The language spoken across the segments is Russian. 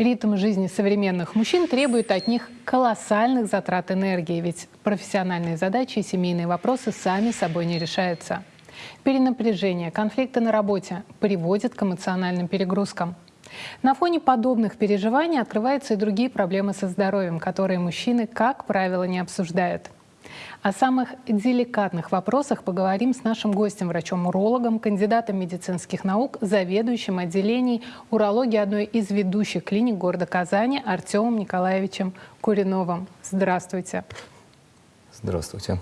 Ритм жизни современных мужчин требует от них колоссальных затрат энергии, ведь профессиональные задачи и семейные вопросы сами собой не решаются. Перенапряжение, конфликты на работе приводят к эмоциональным перегрузкам. На фоне подобных переживаний открываются и другие проблемы со здоровьем, которые мужчины, как правило, не обсуждают. О самых деликатных вопросах поговорим с нашим гостем, врачом-урологом, кандидатом медицинских наук, заведующим отделением урологии одной из ведущих клиник города Казани Артемом Николаевичем Куриновым. Здравствуйте. Здравствуйте.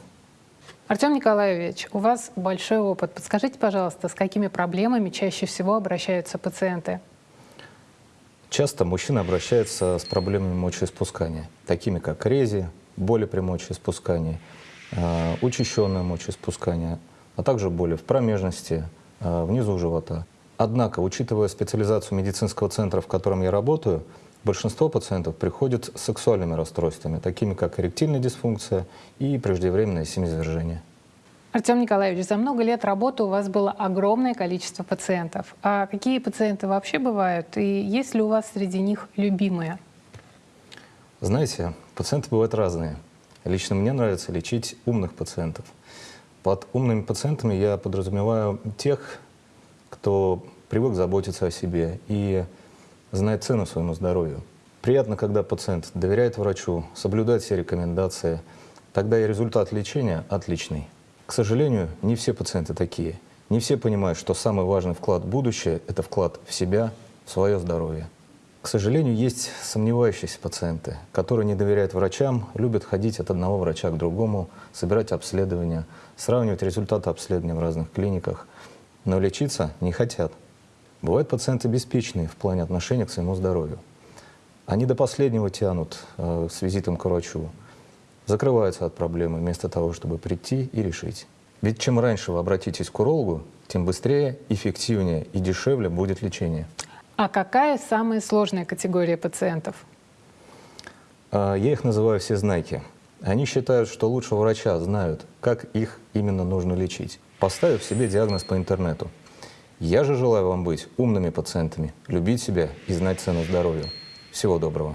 Артем Николаевич, у вас большой опыт. Подскажите, пожалуйста, с какими проблемами чаще всего обращаются пациенты? Часто мужчины обращаются с проблемами мочеиспускания, такими как рези, боли при мочеиспускании, э, учащенное мочеиспускание, а также боли в промежности, э, внизу живота. Однако, учитывая специализацию медицинского центра, в котором я работаю, большинство пациентов приходят с сексуальными расстройствами, такими как эректильная дисфункция и преждевременное семяизвержение. Артем Николаевич, за много лет работы у вас было огромное количество пациентов. А какие пациенты вообще бывают? И есть ли у вас среди них любимые? Знаете, пациенты бывают разные. Лично мне нравится лечить умных пациентов. Под умными пациентами я подразумеваю тех, кто привык заботиться о себе и знает цену своему здоровью. Приятно, когда пациент доверяет врачу, соблюдает все рекомендации, тогда и результат лечения отличный. К сожалению, не все пациенты такие. Не все понимают, что самый важный вклад в будущее – это вклад в себя, в свое здоровье. К сожалению, есть сомневающиеся пациенты, которые не доверяют врачам, любят ходить от одного врача к другому, собирать обследования, сравнивать результаты обследования в разных клиниках, но лечиться не хотят. Бывают пациенты беспечные в плане отношения к своему здоровью. Они до последнего тянут э, с визитом к врачу, закрываются от проблемы вместо того, чтобы прийти и решить. Ведь чем раньше вы обратитесь к урологу, тем быстрее, эффективнее и дешевле будет лечение. А какая самая сложная категория пациентов? А, я их называю все знайки. Они считают, что лучше врача знают, как их именно нужно лечить, поставив себе диагноз по интернету. Я же желаю вам быть умными пациентами, любить себя и знать цену здоровью. Всего доброго.